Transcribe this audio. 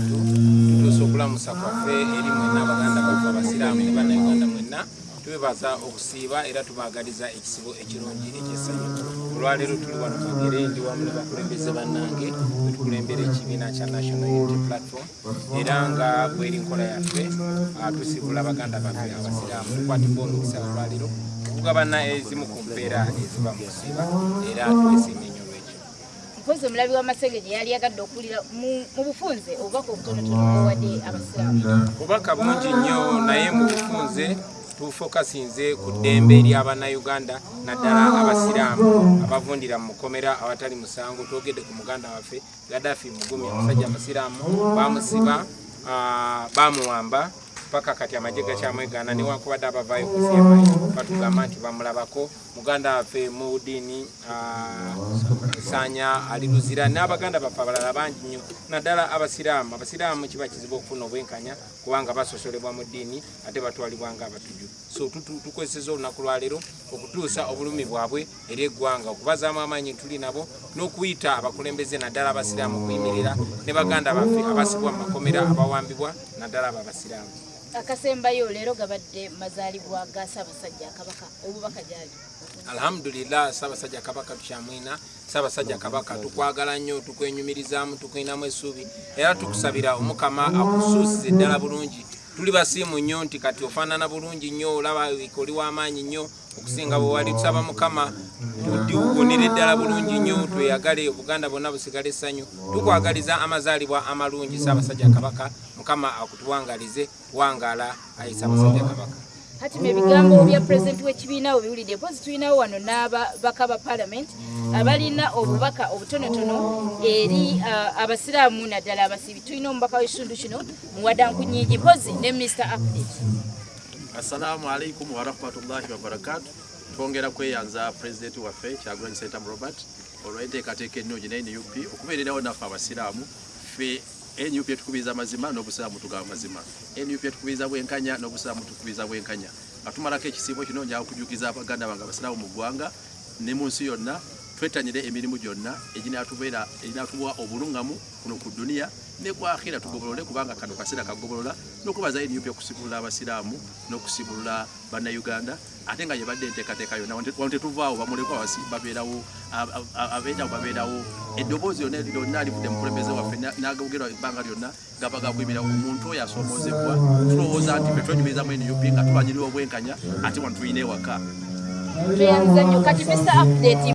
kusatu tutuusa okulamusa kwaffe eri mwenna abaganda baffe abasiraamu ne bannayuganda mwenna. Twebaza okusiiba era tubaagaliza ekisibo ekirungi ekyesanyu olwaleero tuli wano kagere ndi wamu ne bakulembeze bannange wetukulembera ekibiina kya national unity platform. Era nga bweri nkola yaffe ah, tusibula baganda baffe abasiraamu. Tukwatibwa omukisa olwaleero. Okugabana ezimu ku mpeera eziba mu kusiiba era twesiimye nnyo mpozi omulabi w'amasenge gye yali yagadde okuwulira mu- bufunze obubaka obutonotono bwewadde abasiraamu. Bubaka bungi nnyo naye mu bufunze tufokasinze ku ddembe ery'abannayuganda naddala abasiraamu abavundira mu mukomera awatali musango. Twogedde ku muganda waffe gadafi mugumi omusajja amasiraamu bamusiba ah, bamuwamba paka kati amagye gakyamwegaana newankubadde abavaayo ku cmi batugamba nti bamulabako. Muganda waffe mu ddiini ah, sanya ali luzira n'abaganda baffe abalala bangi nnyo. Naddala abasiraamu. Abasiraamu kiba kizibu okufuna obwenkanya kubanga basosolebwa mu ddiini ate batwalibwa nga abatuju. So tukozeseza olunaku lwaleero okutuusa obulumi bwabwe eri eggwanga okubazaamu amaanyi tuli nabo n'okuyita abakulembeze naddala abasiraamu okuyimirira ne baganda baffe abasibwa mu makomera abawambibwa naddala abo abasiraamu akasembayo leero gabadde mazaalibwa ga ssaabasajja kabaka obubaka gyali. Alhamdulillah saabasajja kabaka tukyamwina saabasajja kabaka tukwagala nnyo tukwenyumirizaamu tukwinamu essuubi. Era tukusabira omukama akusuusize ddala bulungi. Tuli basiimu nnyo nti kati ofaanana bulungi nnyo olaba oli w'amaanyi nnyo okusinga bwe wali tusaba mukama tuwonere ddala bulungi nnyo tweyagale obuganda bwonna busigale essanyu tukwagaliza amazaalibwa amalungi saabasajja kabaka mukama akutuwangalize wangaala ayi saabasajja kabaka. Hatima ebigambo bya pulezidenti w'ekibiina obiwulidde mpozi tulinawo wano n'ababaka ba paalamenti abalina obubaka obutonotono eri ah, abasiraamu naddala abasibi tulina omubaka w'ekitundu kino muwadanku nyingi mpozi ne mr update assalamu alaikum warahmatullahi wabarakatu twongera kweyanza pulezidenti waffe kyagulanyi sentam robert olwenteekateeka ennungi ne nup okubeererawo naffe abasiraamu. Ffe nup etukubiriza mazima n'obusiraamu tugaba mazima. Nup etukubiriza bwenkanya n'obusiraamu tukubiriza bwenkanya. Nga tumalako ekisiibo kino njala kujukiza abaganda bange abasiraamu mu ggwanga ne mu nsi yonna twetanyire emirimu gyonna eginatuwa obulungamu kuno ku duniya ne kwakhira tugobolole kubanga kano kaseera kagobolola n'okubaza nup okusibulula abasiraamu n'okusibulula bannayuganda ate nga yebadde enteekateeka yonna wano tetuvaawo bamulekwa babeerawo ab- ab- abeerawo babeerawo. Eddoboozi yonna lyonna alivudde mukulembeze waffe na- n'agabugerwa ebbanga lyonna gaba gakwimira omuntu oyo asomoozebwa tulowooza nti fe twenyumirizamu nup nga tulwanyirira obwenkanya ate wano tulina ewaka